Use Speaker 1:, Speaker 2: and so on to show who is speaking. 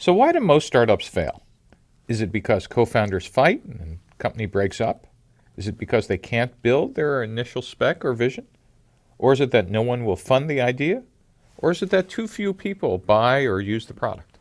Speaker 1: So why do most startups fail? Is it because co-founders fight and company breaks up? Is it because they can't build their initial spec or vision? Or is it that no one will fund the idea? Or is it that too few people buy or use the product?